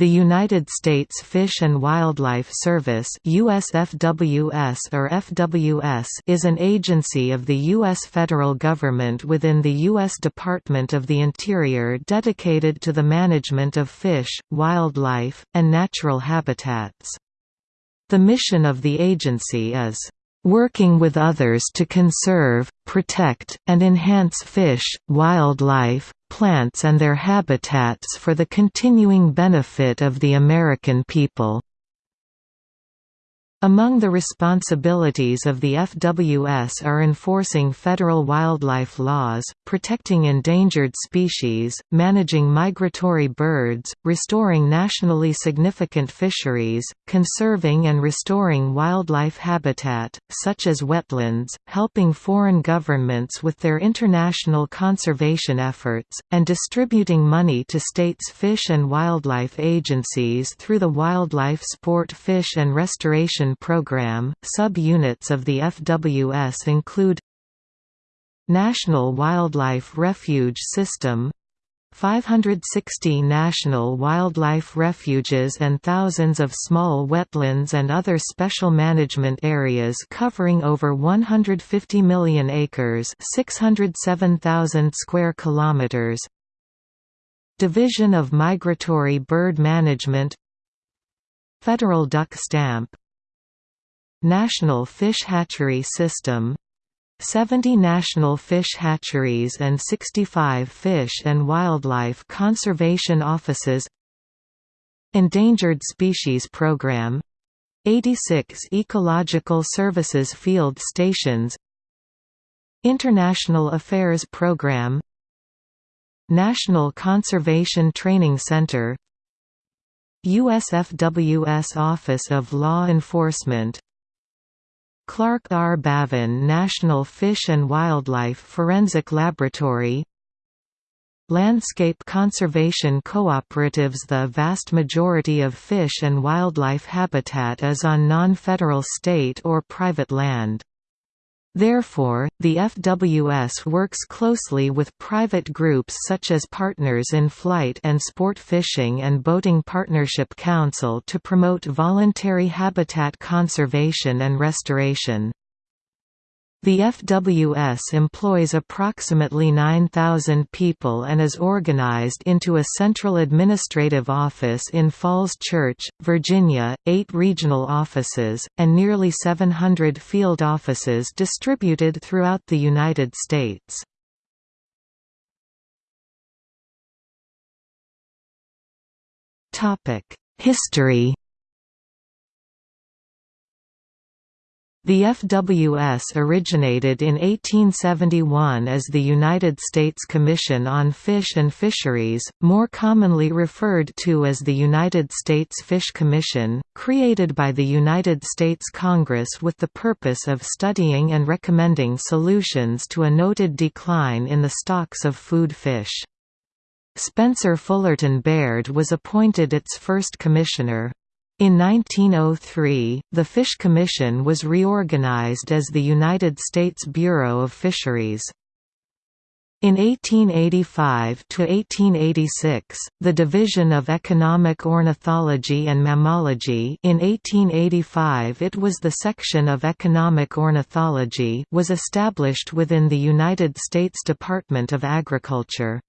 The United States Fish and Wildlife Service USFWS or FWS is an agency of the U.S. federal government within the U.S. Department of the Interior dedicated to the management of fish, wildlife, and natural habitats. The mission of the agency is working with others to conserve, protect, and enhance fish, wildlife, plants and their habitats for the continuing benefit of the American people. Among the responsibilities of the FWS are enforcing federal wildlife laws, protecting endangered species, managing migratory birds, restoring nationally significant fisheries, conserving and restoring wildlife habitat, such as wetlands, helping foreign governments with their international conservation efforts, and distributing money to states' fish and wildlife agencies through the Wildlife Sport Fish and Restoration Program. Sub-units of the FWS include National Wildlife Refuge System 560 national wildlife refuges and thousands of small wetlands and other special management areas covering over 150 million acres 607,000 square kilometers Division of Migratory Bird Management Federal Duck Stamp National Fish Hatchery System 70 national fish hatcheries and 65 fish and wildlife conservation offices Endangered Species Program 86 Ecological Services Field Stations International Affairs Program National Conservation Training Center USFWS Office of Law Enforcement Clark R. Bavin National Fish and Wildlife Forensic Laboratory Landscape conservation cooperatives The vast majority of fish and wildlife habitat is on non-federal state or private land. Therefore, the FWS works closely with private groups such as Partners in Flight and Sport Fishing and Boating Partnership Council to promote voluntary habitat conservation and restoration. The FWS employs approximately 9,000 people and is organized into a central administrative office in Falls Church, Virginia, eight regional offices, and nearly 700 field offices distributed throughout the United States. History The FWS originated in 1871 as the United States Commission on Fish and Fisheries, more commonly referred to as the United States Fish Commission, created by the United States Congress with the purpose of studying and recommending solutions to a noted decline in the stocks of food fish. Spencer Fullerton Baird was appointed its first commissioner. In 1903, the Fish Commission was reorganized as the United States Bureau of Fisheries. In 1885–1886, the Division of Economic Ornithology and Mammalogy in 1885 it was the section of Economic Ornithology was established within the United States Department of Agriculture.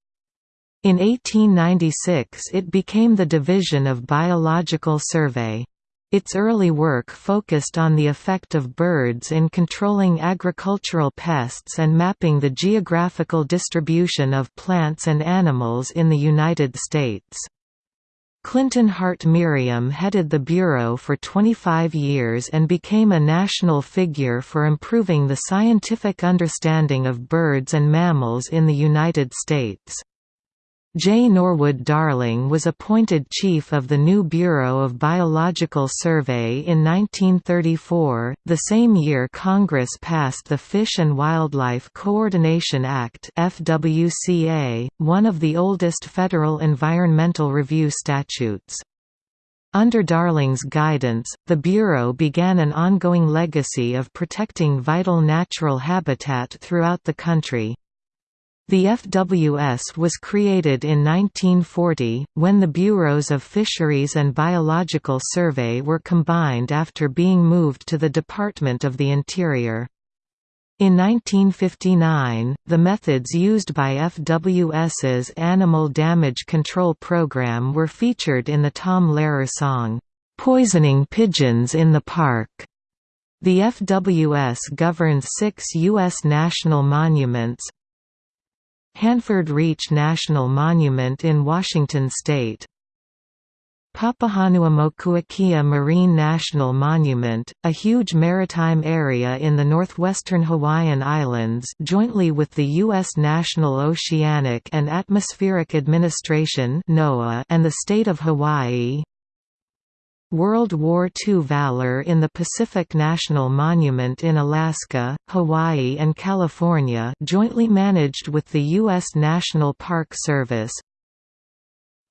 In 1896 it became the Division of Biological Survey. Its early work focused on the effect of birds in controlling agricultural pests and mapping the geographical distribution of plants and animals in the United States. Clinton Hart Merriam headed the Bureau for 25 years and became a national figure for improving the scientific understanding of birds and mammals in the United States. J. Norwood Darling was appointed chief of the new Bureau of Biological Survey in 1934. The same year Congress passed the Fish and Wildlife Coordination Act (FWCA), one of the oldest federal environmental review statutes. Under Darling's guidance, the Bureau began an ongoing legacy of protecting vital natural habitat throughout the country. The FWS was created in 1940, when the Bureaus of Fisheries and Biological Survey were combined after being moved to the Department of the Interior. In 1959, the methods used by FWS's Animal Damage Control Program were featured in the Tom Lehrer song, "'Poisoning Pigeons in the Park". The FWS governs six U.S. national monuments Hanford Reach National Monument in Washington state Papahanaumokuakea Marine National Monument, a huge maritime area in the northwestern Hawaiian Islands jointly with the U.S. National Oceanic and Atmospheric Administration and the state of Hawaii World War II Valor in the Pacific National Monument in Alaska, Hawaii and California jointly managed with the U.S. National Park Service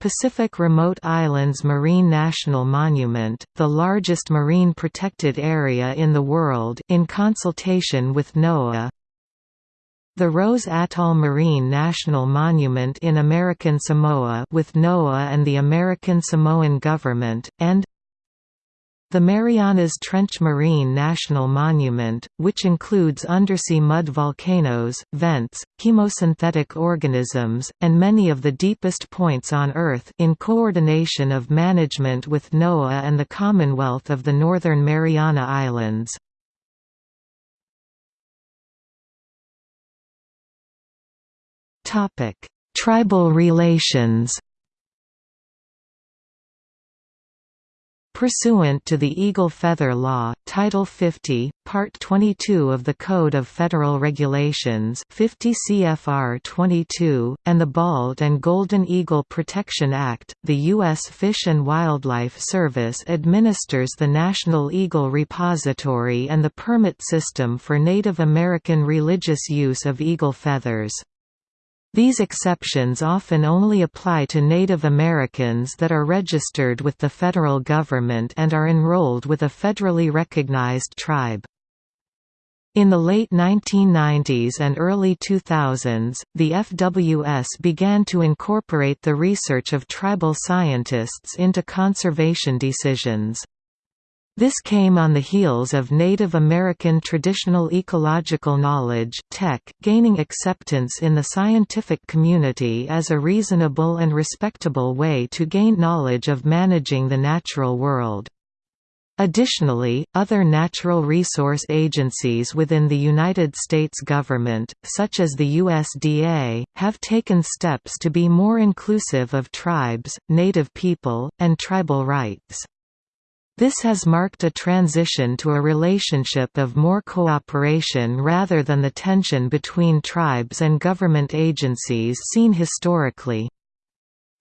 Pacific Remote Islands Marine National Monument, the largest marine protected area in the world in consultation with NOAA the Rose Atoll Marine National Monument in American Samoa with NOAA and the American Samoan government, and the Marianas Trench Marine National Monument, which includes undersea mud volcanoes, vents, chemosynthetic organisms, and many of the deepest points on Earth in coordination of management with NOAA and the Commonwealth of the Northern Mariana Islands. Tribal relations Pursuant to the Eagle Feather Law, Title 50, Part 22 of the Code of Federal Regulations 50 CFR 22, and the Bald and Golden Eagle Protection Act, the U.S. Fish and Wildlife Service administers the National Eagle Repository and the permit system for Native American religious use of eagle feathers. These exceptions often only apply to Native Americans that are registered with the federal government and are enrolled with a federally recognized tribe. In the late 1990s and early 2000s, the FWS began to incorporate the research of tribal scientists into conservation decisions. This came on the heels of Native American Traditional Ecological Knowledge TEK, gaining acceptance in the scientific community as a reasonable and respectable way to gain knowledge of managing the natural world. Additionally, other natural resource agencies within the United States government, such as the USDA, have taken steps to be more inclusive of tribes, native people, and tribal rights. This has marked a transition to a relationship of more cooperation rather than the tension between tribes and government agencies seen historically.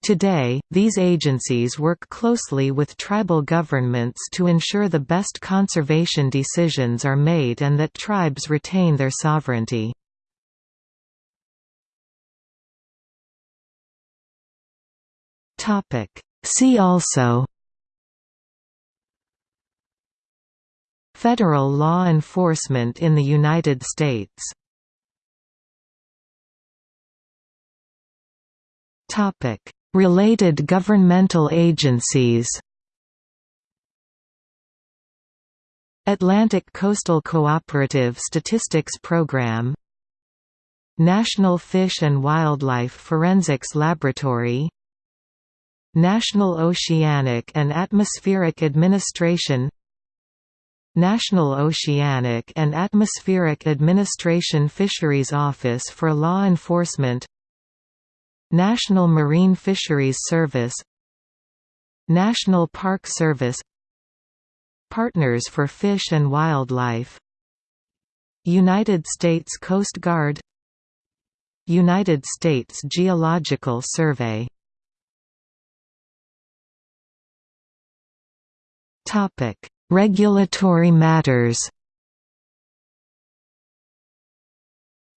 Today, these agencies work closely with tribal governments to ensure the best conservation decisions are made and that tribes retain their sovereignty. See also Federal law enforcement in the United States. Related governmental agencies Atlantic Coastal Cooperative Statistics Program National Fish and Wildlife Forensics Laboratory National Oceanic and Atmospheric Administration National Oceanic and Atmospheric Administration Fisheries Office for Law Enforcement National Marine Fisheries Service National Park Service Partners for Fish and Wildlife United States Coast Guard United States Geological Survey. Topic Regulatory matters.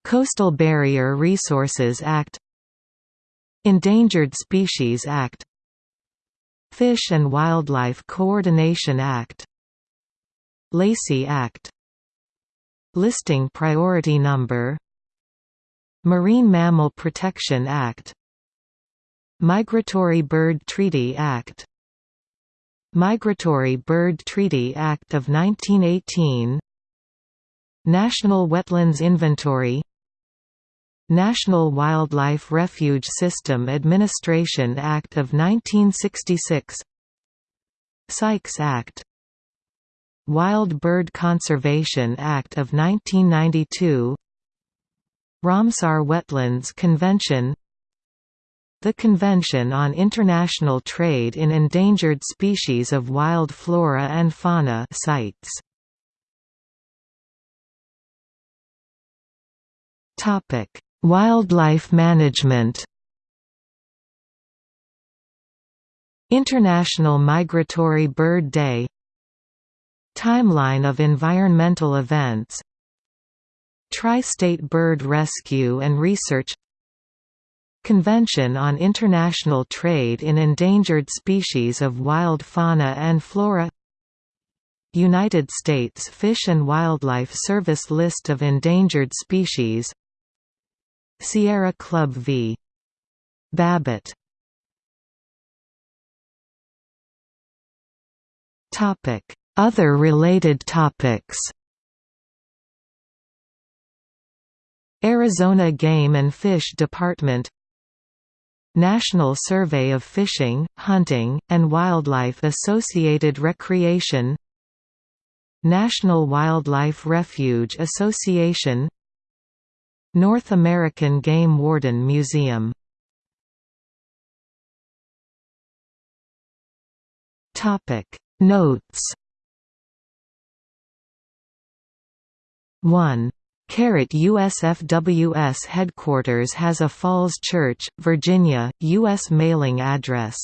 Coastal Barrier Resources Act. Endangered Species Act. Fish and Wildlife Coordination Act. Lacey Act. Listing Priority Number. Marine Mammal Protection Act. Migratory Bird Treaty Act Migratory Bird Treaty Act of 1918 National Wetlands Inventory National Wildlife Refuge System Administration Act of 1966 Sykes Act Wild Bird Conservation Act of 1992 Ramsar Wetlands Convention The Convention on International Trade in Endangered Species of Wild Flora and Fauna CITES. Wildlife management. International Migratory Bird Day. Timeline of environmental events. Tri-State Bird Rescue and Research Convention on International Trade in Endangered Species of Wild Fauna and Flora United States Fish and Wildlife Service List of endangered species Sierra Club v. Babbitt Other related topics Arizona Game and Fish Department National Survey of Fishing, Hunting, and Wildlife Associated Recreation National Wildlife Refuge Association North American Game Warden Museum Notes. 1 Caret USFWS headquarters has a Falls Church, Virginia, U.S. mailing address